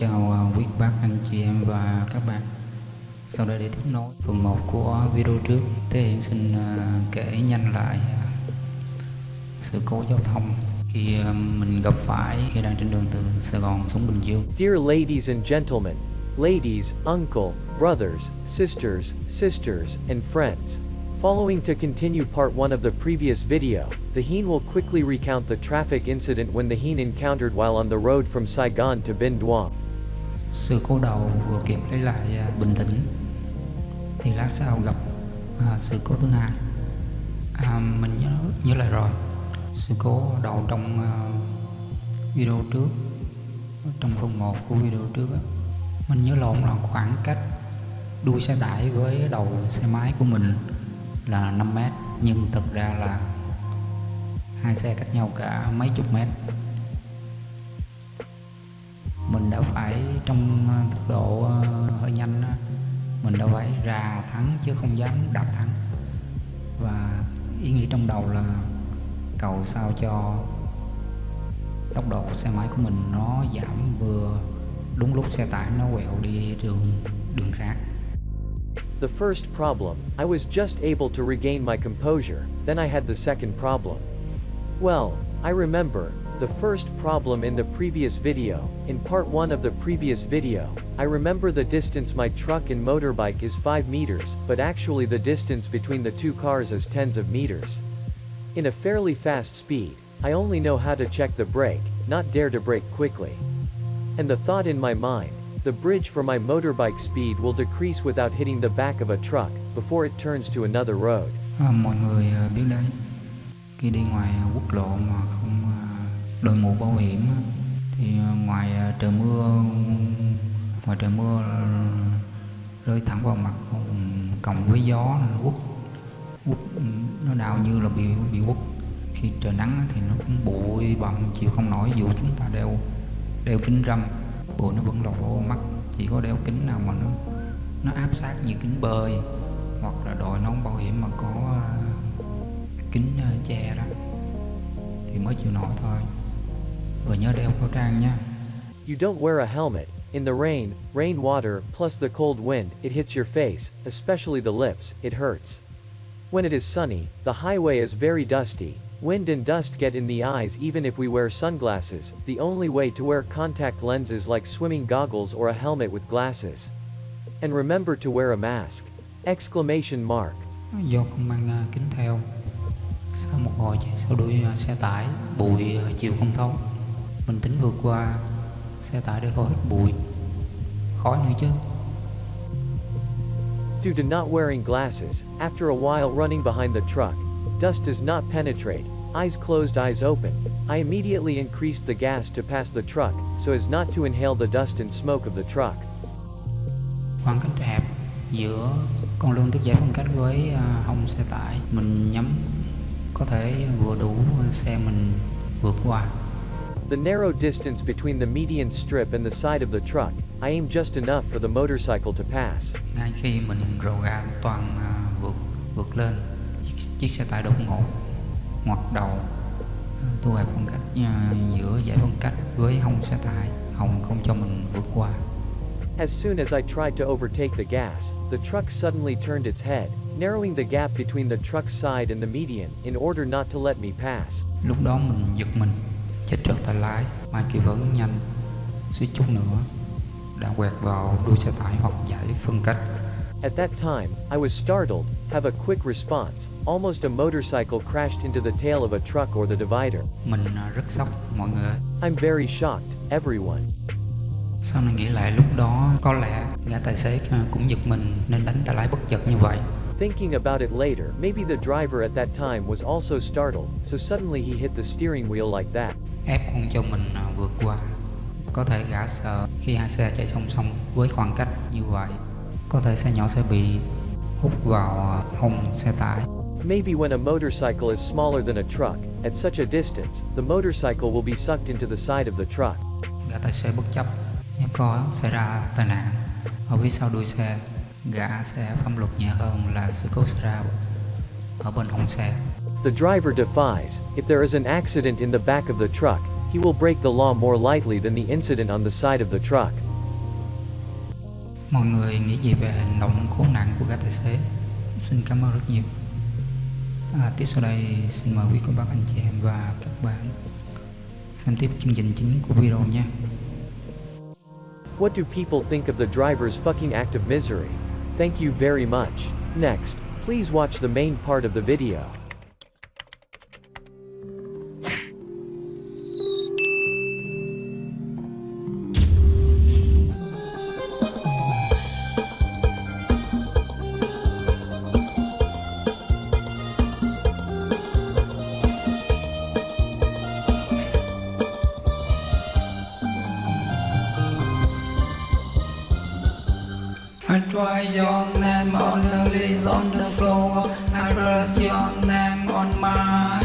Chào à, quý bác, anh chị em và các bạn Sau đây để tiếp nối phần 1 của video trước Thế Hiện xin à, kể nhanh lại à, sự cố giao thông khi mình gặp phải khi đang trên đường từ Sài Gòn xuống Bình Dương Dear ladies and gentlemen, ladies, uncle, brothers, sisters, sisters, and friends. Following to continue part 1 of the previous video, the Heen will quickly recount the traffic incident when the Heen encountered while on the road from Saigon to Binh Duong. Sự cố đầu vừa kịp lấy lại à, bình tĩnh Thì lát sau gặp à, sự cố thứ hai. À, Mình nhớ, nhớ lại rồi. Sự cố đầu trong uh, video trước Trong phần 1 của video trước á Mình nhớ lộn là khoảng cách đuôi xe tải với đầu xe máy của mình là 5 mét Nhưng thực ra là hai xe cách nhau cả mấy chục mét mình đã phải trong ờ, tốc độ ờ, hơi nhanh mình đã phải ra thắng chứ không dám đạp thắng và ý nghĩ trong đầu là cầu sao cho tốc độ xe máy của mình nó giảm vừa đúng lúc xe tải nó quẹo đi đường đường khác The first problem, I was just able to regain my composure, then I had the second problem. Well, I remember, the first problem in the previous video, in part 1 of the previous video, I remember the distance my truck and motorbike is 5 meters, but actually the distance between the two cars is tens of meters. In a fairly fast speed, I only know how to check the brake, not dare to brake quickly. And the thought in my mind, the bridge for my motorbike speed will decrease without hitting the back of a truck, before it turns to another road. à, mọi người biết đấy khi đi ngoài quốc lộ mà không đội mũ bảo hiểm thì ờ, ngoài ờ, trời mưa, ngoài trời mưa ờ, rơi thẳng vào mặt cộng với gió nó quất quất, nó đau như là bị bị quất. Khi trời nắng thì nó cũng bụi bặm, chịu không nổi, dù chúng ta đeo đeo kính râm, bụi nó vẫn lọt vào mắt. Chỉ có đeo kính nào mà nó nó áp sát như kính bơi, hoặc là đội nón bảo hiểm mà có kính che đó, thì mới chịu nổi thôi. Và nhớ đeo khẩu trang nha You don't wear a helmet. In the rain, rainwater, plus the cold wind, it hits your face, especially the lips, it hurts. When it is sunny, the highway is very dusty. Wind and dust get in the eyes even if we wear sunglasses, the only way to wear contact lenses like swimming goggles or a helmet with glasses. And remember to wear a mask. Exclamation mark. do không mang kính theo sau một hồi sau đuôi xe tải bụi chịu không thấu mình tính vượt qua xe tải để khỏi bụi khói nữa chứ Due to not wearing glasses, after a while running behind the truck, dust does not penetrate, eyes closed, eyes open. I immediately increased the gas to pass the truck, so as not to inhale the dust and smoke of the truck. khoảng cách hẹp giữa con lương tiết giải phân cách với à, hông xe tải mình nhắm có thể vừa đủ xe mình vượt qua The narrow distance between the median strip and the side of the truck, I aim just enough for the motorcycle to pass. ngay khi mình rồ ga toàn à, vượt vượt lên chiếc, chiếc xe tải đột ngột ngoặt đầu thu hẹp khoảng cách à, giữa giải phân cách với hông xe tải hông không cho mình vượt qua As soon as I tried to overtake the gas, the truck suddenly turned its head, narrowing the gap between the truck's side and the median, in order not to let me pass. lúc đó mình giật mình chết trượt tay lái mai kia vẫn nhanh suýt chút nữa đã quẹt vào đuôi xe tải hoặc giải phân cách At that time, I was startled, have a quick response, almost a motorcycle crashed into the tail of a truck or the divider. mình à, rất sốc mọi người. I'm very shocked, everyone. sau này nghĩ lại lúc đó có lẽ gã tài xế à, cũng giật mình nên đánh tay lái bất chợt như vậy Thinking about it later, maybe the driver at that time was also startled, so suddenly he hit the steering wheel like that. Ép không cho mình à, vượt qua. Có thể gã sợ khi hai xe chạy song song với khoảng cách như vậy có thể xe nhỏ sẽ bị hút vào à, hông xe tải. Maybe when a motorcycle is smaller than a truck, at such a distance, the motorcycle will be sucked into the side of the truck. gã tài xế bất chấp nếu có xảy ra tai nạn. Ở phía sau đuôi xe gã sẽ pháp luật nhẹ hơn là sự cố xảy ra ở bên hông xe The driver defies, if there is an accident in the back of the truck, he will break the law more lightly than the incident on the side of the truck. Mọi người nghĩ gì về hành động khốn nạn của các tài xế? Xin cảm ơn rất nhiều. À, tiếp sau đây xin mời quý cô bác anh chị em và các bạn xem tiếp chương trình chính của video nha. What do people think of the driver's fucking act of misery? Thank you very much. Next, please watch the main part of the video. Your name on the list, on the floor. I press your name on my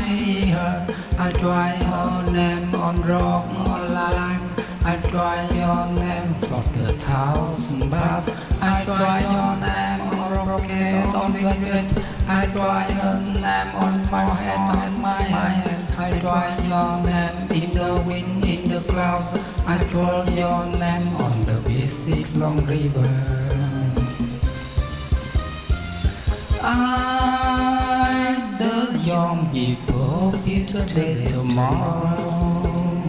heart. I try your name on rock on line. I try your name for the thousand baths. I try your name on rocket, on velvet. I try your name on forehead on my hand. I try your name in the wind, in the clouds. I try your name on the busy long river. I, the young people, here today, tomorrow,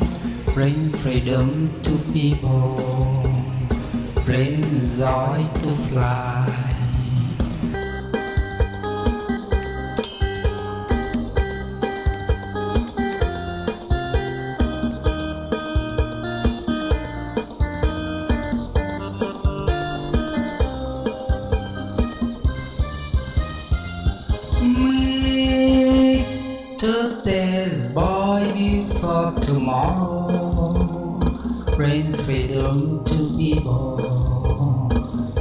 bring freedom to people, bring joy to fly. Today's boy before tomorrow. Bring freedom to people.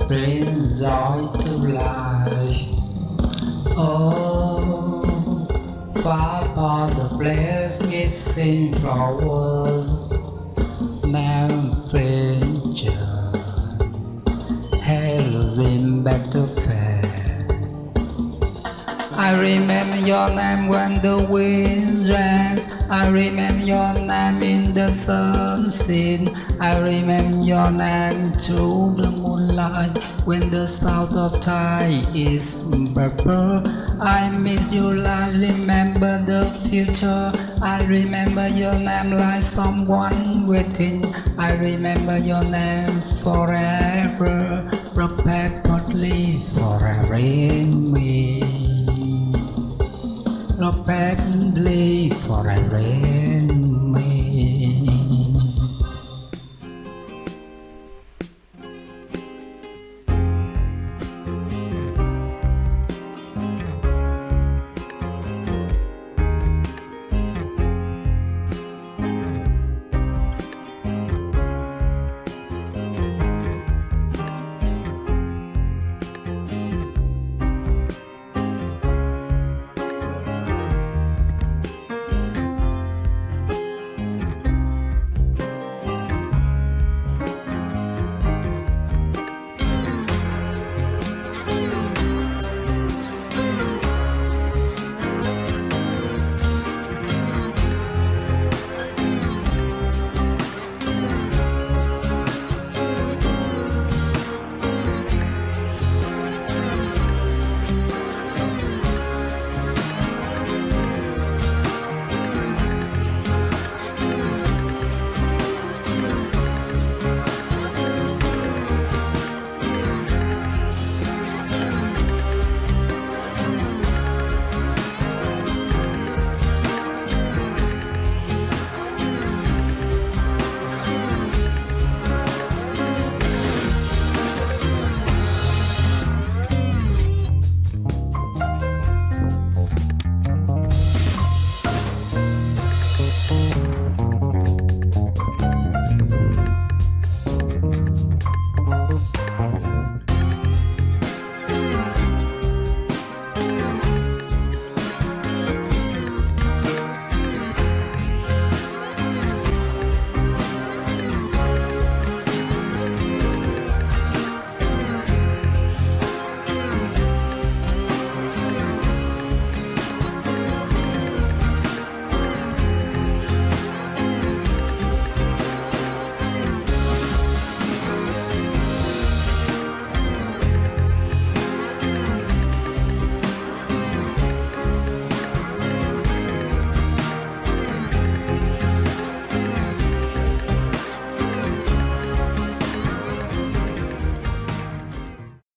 Bring joy to life. Oh, far upon the place missing flowers. Now. Hello, them better fair. I remember your name when the wind rains. I remember your name in the sunset. I remember your name through the moonlight when the south of Thai is purple. I miss you like remember the future. I remember your name like someone waiting. I remember your name forever, perpetually forever in me not bad and play for I.